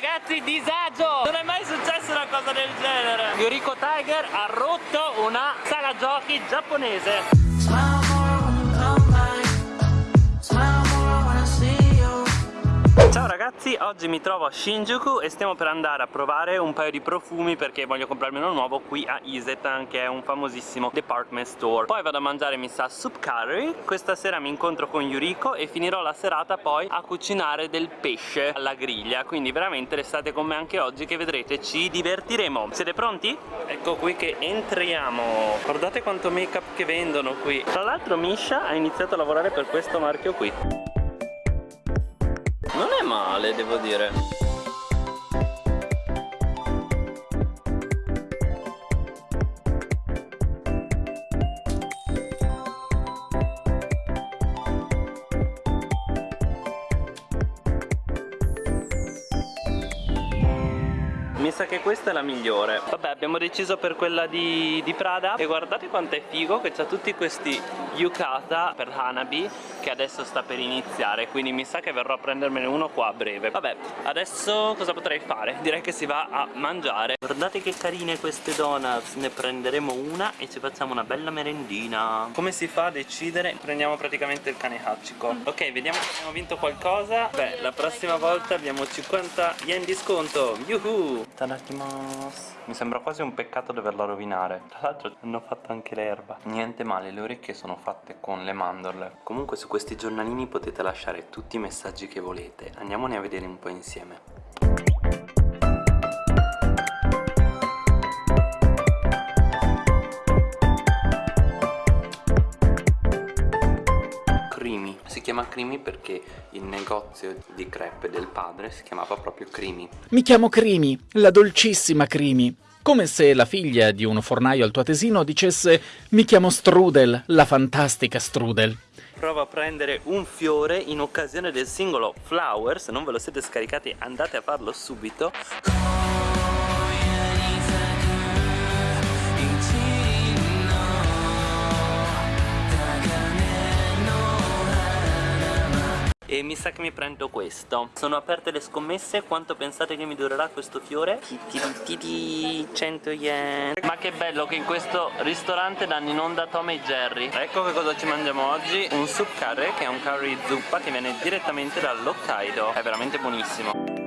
ragazzi disagio. Non è mai successa una cosa del genere. Yuriko Tiger ha rotto una sala giochi giapponese Ciao ragazzi, oggi mi trovo a Shinjuku e stiamo per andare a provare un paio di profumi perché voglio comprarmi uno nuovo qui a Isetan che è un famosissimo department store. Poi vado a mangiare mi sa soup curry, questa sera mi incontro con Yuriko e finirò la serata poi a cucinare del pesce alla griglia. Quindi veramente restate con me anche oggi che vedrete ci divertiremo. Siete pronti? Ecco qui che entriamo. Guardate quanto make up che vendono qui. Tra l'altro Misha ha iniziato a lavorare per questo marchio qui male, devo dire. Mi sa che questa è la migliore. Vabbè abbiamo deciso per quella di, di Prada. E guardate quanto è figo che c'ha tutti questi yukata per Hanabi Che adesso sta per iniziare Quindi mi sa che verrò a prendermene uno qua a breve. Vabbè adesso cosa potrei fare? Direi che si va a mangiare. Guardate che carine queste donuts. Ne prenderemo una e ci facciamo una bella merendina. Come si fa a decidere? Prendiamo praticamente il cane Hachiko Ok vediamo se abbiamo vinto qualcosa. Beh la prossima volta abbiamo 50 yen di sconto. Yuhu Tadakimasu Mi sembra quasi un peccato doverla rovinare. Tra l'altro hanno fatto anche l'erba. Niente male, le orecchie sono fatte con le mandorle. Comunque su questi giornalini potete lasciare tutti i messaggi che volete. Andiamone a vedere un po' insieme chiama Crimi perché il negozio di crepe del padre si chiamava proprio Crimi. Mi chiamo Crimi, la dolcissima Crimi. Come se la figlia di un fornaio altoatesino dicesse mi chiamo Strudel, la fantastica Strudel. Provo a prendere un fiore in occasione del singolo Flower, se non ve lo siete scaricati andate a farlo subito. E mi sa che mi prendo questo. Sono aperte le scommesse quanto pensate che mi durerà questo fiore? 100 yen. Ma che bello che in questo ristorante danno in onda Tom e Jerry. Ecco che cosa ci mangiamo oggi. Un soup curry che è un curry zuppa che viene direttamente dall'Hokkaido è veramente buonissimo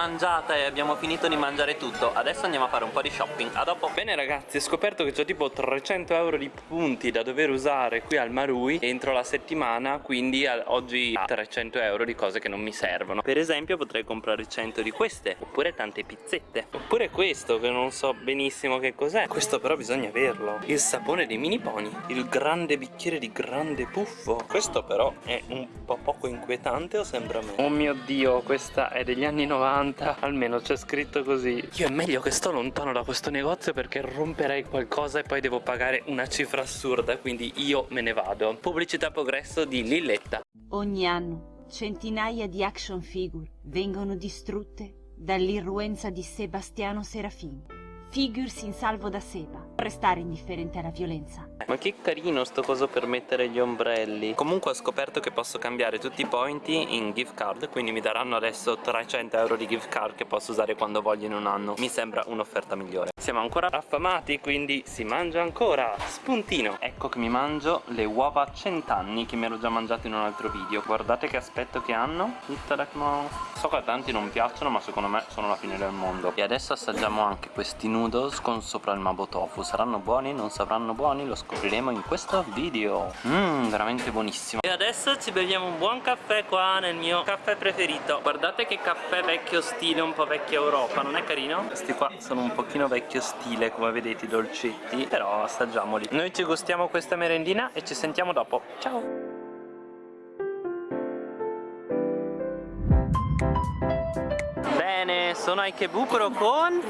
mangiata e abbiamo finito di mangiare tutto. Adesso andiamo a fare un po' di shopping. A dopo. Bene ragazzi ho scoperto che ho tipo 300 euro di punti da dover usare qui al Marui Entro la settimana quindi oggi ho 300 euro di cose che non mi servono. Per esempio potrei comprare 100 di queste Oppure tante pizzette. Oppure questo che non so benissimo che cos'è. Questo però bisogna averlo. Il sapone dei mini pony Il grande bicchiere di grande puffo. Questo però è un po' poco inquietante o sembra me? Oh mio dio questa è degli anni 90 90 almeno c'è scritto così. Io è meglio che sto lontano da questo negozio perché romperei qualcosa e poi devo pagare una cifra assurda quindi io me ne vado. Pubblicità progresso di Lilletta. Ogni anno centinaia di action figure vengono distrutte dall'irruenza di Sebastiano Serafini Figures in salvo da Seba. Restare indifferente alla violenza. Ma che carino sto coso per mettere gli ombrelli. Comunque ho scoperto che posso cambiare tutti i point in gift card, quindi mi daranno adesso 300 euro di gift card che posso usare quando voglio in un anno. Mi sembra un'offerta migliore. Siamo ancora affamati, quindi si mangia ancora. Spuntino. Ecco che mi mangio le uova a cent'anni che mi ero già mangiato in un altro video. Guardate che aspetto che hanno. So che a tanti non piacciono, ma secondo me sono la fine del mondo. E adesso assaggiamo anche questi noodles con sopra il mabo tofu Saranno buoni? Non saranno buoni? Lo scopriremo in questo video Mmm, veramente buonissimo E adesso ci beviamo un buon caffè qua nel mio caffè preferito Guardate che caffè vecchio stile, un po' vecchia Europa, non è carino? Questi qua sono un pochino vecchio stile, come vedete i dolcetti Però assaggiamoli Noi ci gustiamo questa merendina e ci sentiamo dopo Ciao! Sono a Ikebukuro con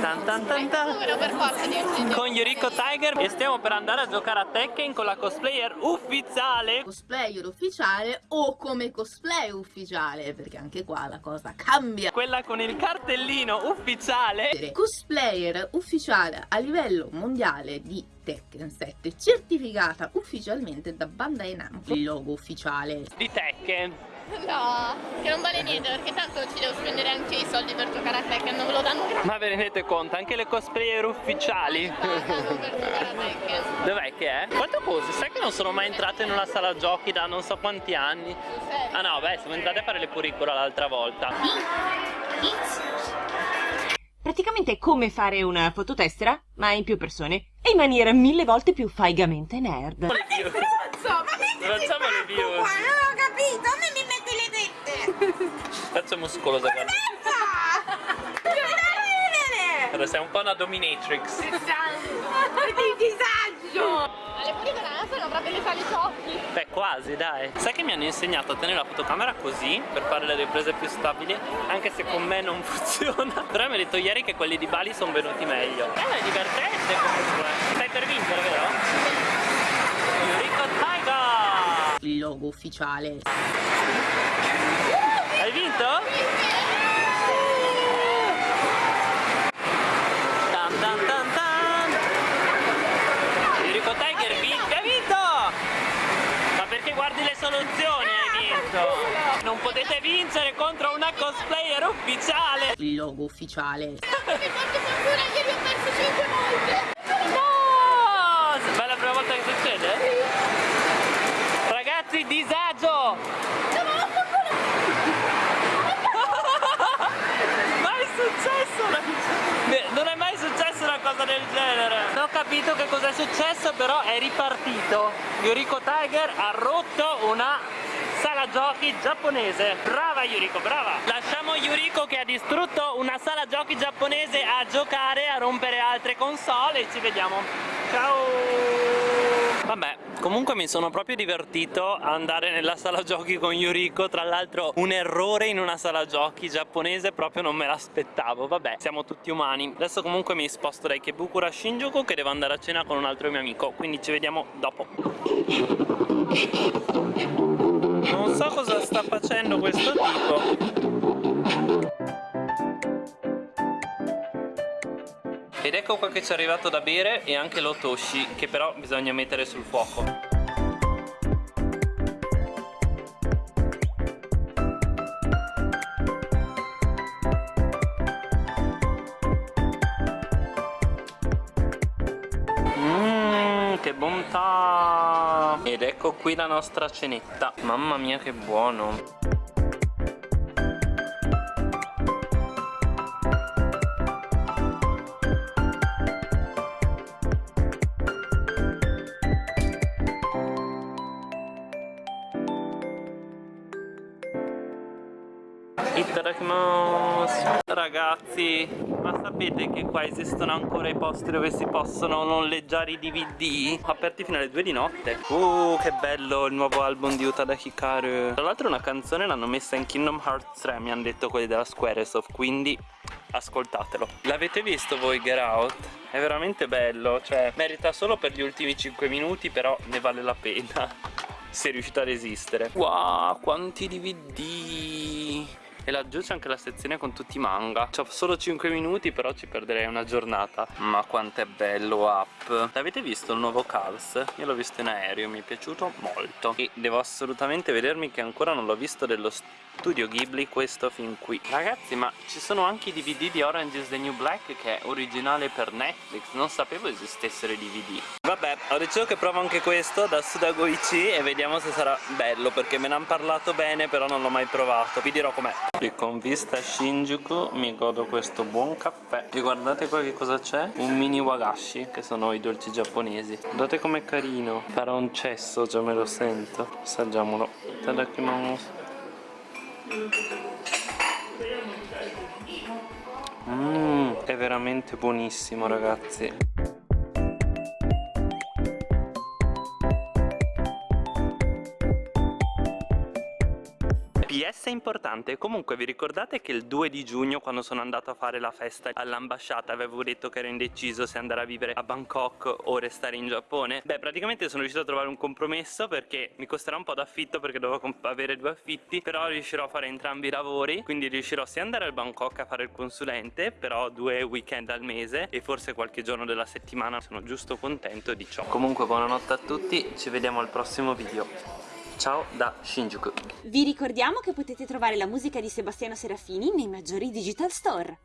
tan tan tan tan. Con Yuriko Tiger. E stiamo per andare a giocare a Tekken con la cosplayer ufficiale. Cosplayer ufficiale o come cosplay ufficiale perché anche qua la cosa cambia. Quella con il cartellino ufficiale. Cosplayer ufficiale a livello mondiale di Tekken 7 certificata ufficialmente da Bandai Namco il logo ufficiale. Di Tekken No, che non vale niente perché tanto ci devo spendere anche i soldi per giocare a Tekken, non ve lo danno gratis. Ma ve ne rendete conto? Anche le cosplayer ufficiali. Dov'è che è? Quante cose? Sai che non sono mai entrato in una sala giochi da non so quanti anni? Ah no, beh, siamo entrati a fare le curricula l'altra volta Praticamente è come fare una fototessera, ma in più persone e in maniera mille volte più faigamente nerd. Le views Insomma, Facciamo le views non ho capito, a me mi metti le tette Faccio muscolosa guarda. Allora, sei un po' una dominatrix Che disagio Alle pure banane sono proprio le sale giochi. Beh, quasi, dai. Sai che mi hanno insegnato a tenere la fotocamera così per fare le riprese più stabili, anche se con me non funziona. Però mi ha detto ieri che quelli di Bali sono venuti meglio. Eh, è divertente comunque. Stai per vincere, vero? Yuriko Taiga! Il logo ufficiale Hai vinto? Tan tan tan tan. Yuriko Tiger vinto, hai vinto! Ma perché guardi le soluzioni hai vinto? Non potete vincere contro una cosplayer ufficiale! Il logo ufficiale Mi faccio fortuna, ieri ho perso 5 volte. No! Ma è la prima volta che succede? Ragazzi, disagio! mai successo una... Beh, Non è mai successa una cosa del genere. Non ho capito che cosa è successo Però è ripartito. Yuriko Tiger ha rotto una sala giochi giapponese. Brava Yuriko, brava. Lasciamo Yuriko che ha distrutto una sala giochi giapponese A giocare, a rompere altre console ci vediamo. Ciao! Vabbè, comunque mi sono proprio divertito a andare nella sala giochi con Yuriko. Tra l'altro un errore in una sala giochi giapponese proprio non me l'aspettavo. Vabbè, siamo tutti umani. Adesso comunque mi sposto da Ikebukuro a Shinjuku Che devo andare a cena con un altro mio amico. Quindi ci vediamo dopo Non so cosa sta facendo questo tipo. Ed ecco qua che ci è arrivato da bere e anche l'otoshi Che però bisogna mettere sul fuoco ecco qui la nostra cenetta. Mamma mia che buono. Ragazzi, sapete che qua esistono ancora i posti dove si possono noleggiare i DVD? Aperti fino alle 2 di notte. Uh, che bello il nuovo album di Utada Hikaru. Tra l'altro una canzone l'hanno messa in Kingdom Hearts 3 Mi hanno detto quelli della Squaresoft Quindi ascoltatelo. L'avete visto voi Get Out? È veramente bello Cioè, merita solo per gli ultimi 5 minuti Però ne vale la pena Se riuscite a resistere Wow, quanti DVD e laggiù c'è anche la sezione con tutti i manga. C'ho solo 5 minuti però ci perderei una giornata. Ma quanto è bello Up. L'avete visto il nuovo Cars? Io l'ho visto in aereo, mi è piaciuto molto. E devo assolutamente vedermi che ancora non l'ho visto dello studio Ghibli questo fin qui. Ragazzi ma ci sono anche i DVD di Orange is the New Black che è originale per Netflix. Non sapevo esistessero i DVD Vabbè ho deciso che provo anche questo da Sudagoichi E vediamo se sarà bello perché me ne hanno parlato bene però non l'ho mai provato. Vi dirò com'è Qui con vista a Shinjuku mi godo questo buon caffè. E guardate qua che cosa c'è? Un mini wagashi che sono i dolci giapponesi. Guardate com'è carino. Farà un cesso già me lo sento. Assaggiamolo. Tadakimasu Mmm, è veramente buonissimo ragazzi PS importante, comunque vi ricordate che il 2 di giugno quando sono andato a fare la festa all'ambasciata avevo detto che ero indeciso se andare a vivere a Bangkok o restare in Giappone? Beh praticamente sono riuscito a trovare un compromesso perché mi costerà un po' d'affitto perché dovevo avere due affitti però riuscirò a fare entrambi i lavori quindi riuscirò sia ad andare al Bangkok a fare il consulente però due weekend al mese e forse qualche giorno della settimana. Sono giusto contento di ciò. Comunque buonanotte a tutti ci vediamo al prossimo video Ciao da Shinjuku. Vi ricordiamo che potete trovare la musica di Sebastiano Serafini nei maggiori digital store.